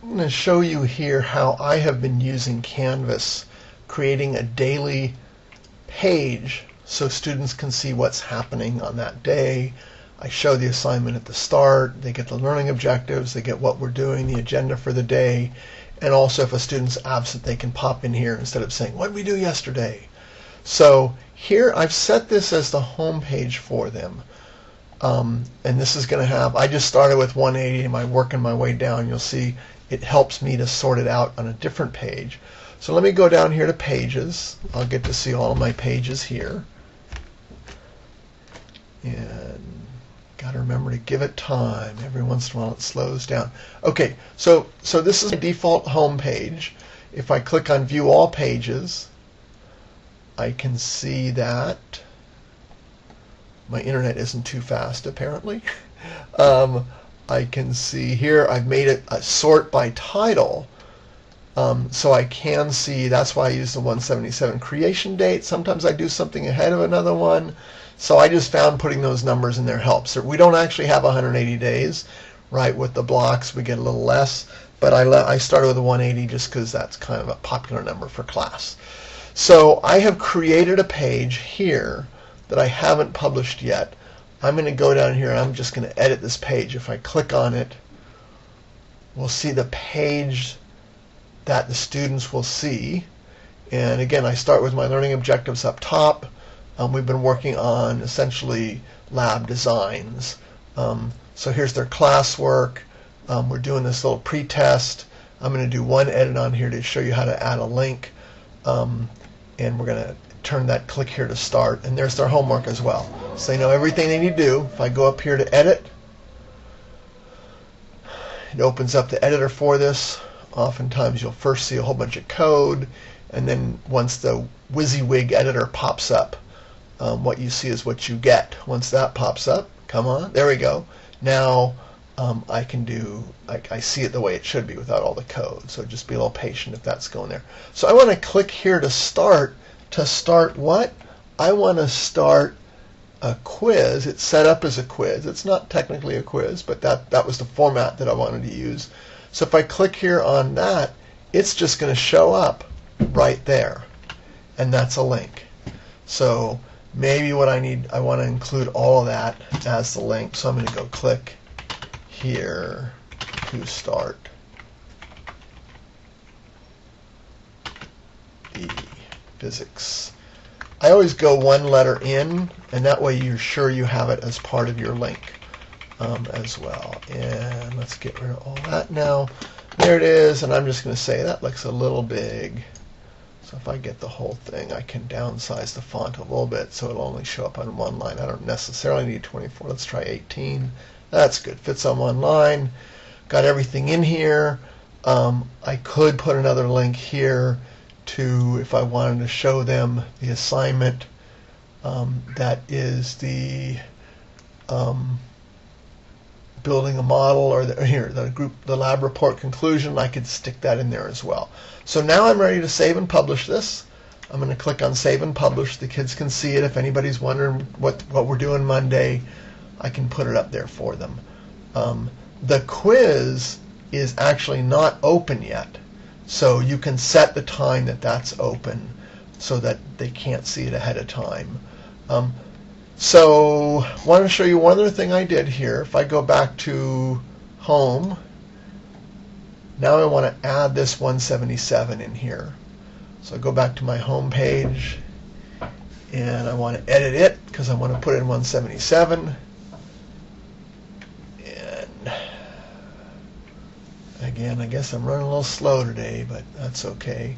I'm going to show you here how I have been using Canvas, creating a daily page so students can see what's happening on that day. I show the assignment at the start. They get the learning objectives. They get what we're doing, the agenda for the day. And also if a student's absent, they can pop in here instead of saying, what did we do yesterday? So here I've set this as the home page for them. Um, and this is going to have, I just started with 180 and I'm working my way down. You'll see it helps me to sort it out on a different page. So let me go down here to pages. I'll get to see all of my pages here. And got to remember to give it time. Every once in a while it slows down. Okay, so, so this is my default home page. If I click on view all pages, I can see that my internet isn't too fast apparently. Um, I can see here I've made it a sort by title. Um, so I can see, that's why I use the 177 creation date. Sometimes I do something ahead of another one. So I just found putting those numbers in there helps. We don't actually have 180 days, right? With the blocks, we get a little less. But I, I started with 180 just because that's kind of a popular number for class. So I have created a page here that I haven't published yet. I'm going to go down here and I'm just going to edit this page. If I click on it, we'll see the page that the students will see. And again, I start with my learning objectives up top. Um, we've been working on essentially lab designs. Um, so here's their classwork. Um, we're doing this little pre-test. I'm going to do one edit on here to show you how to add a link. Um, and we're going to turn that click here to start and there's their homework as well. So they know everything they need to do. If I go up here to edit it opens up the editor for this. Oftentimes you'll first see a whole bunch of code and then once the WYSIWYG editor pops up um, what you see is what you get. Once that pops up come on there we go. Now um, I can do I, I see it the way it should be without all the code. So just be a little patient if that's going there. So I want to click here to start to start what? I want to start a quiz. It's set up as a quiz. It's not technically a quiz, but that, that was the format that I wanted to use. So if I click here on that, it's just going to show up right there. And that's a link. So maybe what I need, I want to include all of that as the link. So I'm going to go click here to start the physics. I always go one letter in, and that way you're sure you have it as part of your link um, as well. And let's get rid of all that now. There it is, and I'm just going to say that looks a little big. So if I get the whole thing, I can downsize the font a little bit so it'll only show up on one line. I don't necessarily need 24. Let's try 18. That's good. Fits on one line. Got everything in here. Um, I could put another link here to, if I wanted to show them the assignment um, that is the um, building a model or, the, here the group the lab report conclusion I could stick that in there as well. So now I'm ready to save and publish this. I'm going to click on save and publish. The kids can see it. If anybody's wondering what what we're doing Monday I can put it up there for them. Um, the quiz is actually not open yet so you can set the time that that's open so that they can't see it ahead of time. Um, so I want to show you one other thing I did here. If I go back to home, now I want to add this 177 in here. So I go back to my home page and I want to edit it because I want to put in 177. Again, I guess I'm running a little slow today, but that's okay.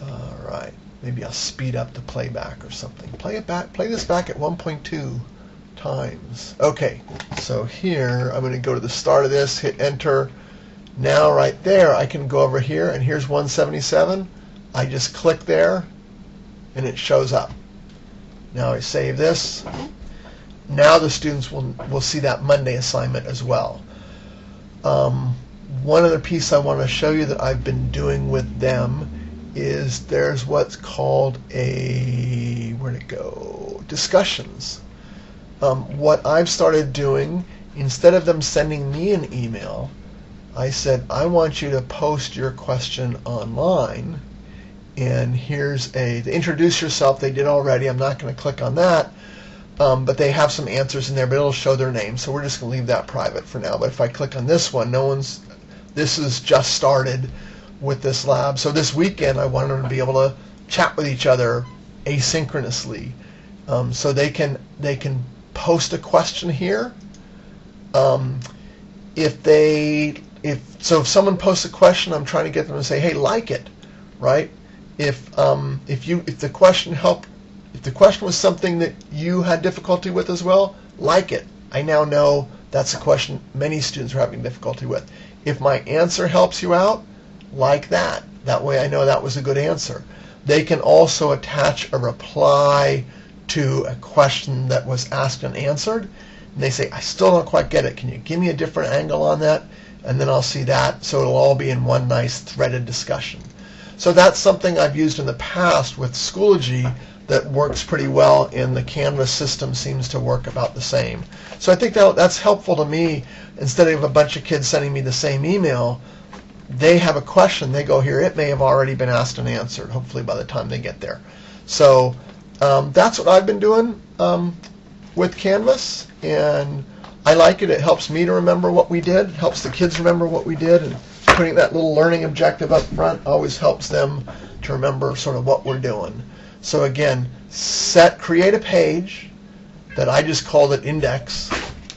All right, maybe I'll speed up the playback or something. Play it back. Play this back at 1.2 times. Okay, so here I'm going to go to the start of this, hit enter. Now right there, I can go over here, and here's 177. I just click there, and it shows up. Now I save this. Now the students will, will see that Monday assignment as well. Um, one other piece I want to show you that I've been doing with them is there's what's called a, where'd it go, discussions. Um, what I've started doing, instead of them sending me an email, I said, I want you to post your question online. And here's a, introduce yourself, they did already. I'm not going to click on that. Um, but they have some answers in there, but it'll show their name. So we're just going to leave that private for now. But if I click on this one, no one's, this is just started with this lab. So this weekend, I want them to be able to chat with each other asynchronously. Um, so they can, they can post a question here. Um, if they if so if someone posts a question i'm trying to get them to say hey like it right if um, if you if the question helped if the question was something that you had difficulty with as well like it i now know that's a question many students are having difficulty with if my answer helps you out like that. That way i know that was a good answer. They can also attach a reply to a question that was asked and answered. And they say i still don't quite get it. Can you give me a different angle on that? And then I'll see that. So it'll all be in one nice threaded discussion. So that's something I've used in the past with Schoology that works pretty well, and the Canvas system seems to work about the same. So I think that that's helpful to me. Instead of a bunch of kids sending me the same email, they have a question, they go here. It may have already been asked and answered, hopefully by the time they get there. So um, that's what I've been doing um, with Canvas, and I like it. It helps me to remember what we did, It helps the kids remember what we did, and putting that little learning objective up front always helps them to remember sort of what we're doing. So again, set create a page that I just called it index,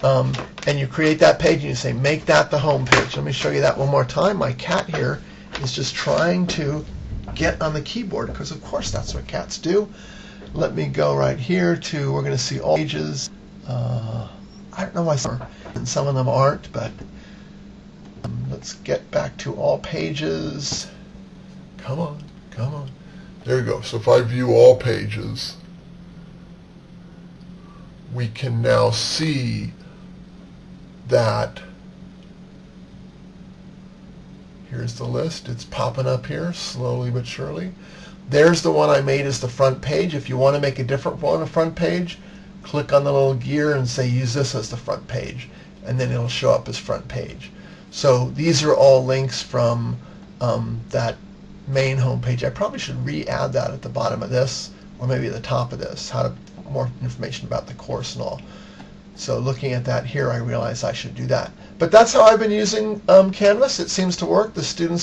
um, and you create that page and you say make that the home page. Let me show you that one more time. My cat here is just trying to get on the keyboard because of course that's what cats do. Let me go right here to we're going to see all pages. Uh, I don't know why some, and some of them aren't, but um, let's get back to all pages. Come on, come on. There you go. So if I view all pages, we can now see that here's the list. It's popping up here slowly but surely. There's the one I made as the front page. If you want to make a different one, a front page, click on the little gear and say use this as the front page and then it'll show up as front page. So these are all links from um, that main home page. I probably should re-add that at the bottom of this or maybe at the top of this, how to more information about the course and all. So looking at that here, I realize I should do that. But that's how I've been using um, Canvas. It seems to work. The students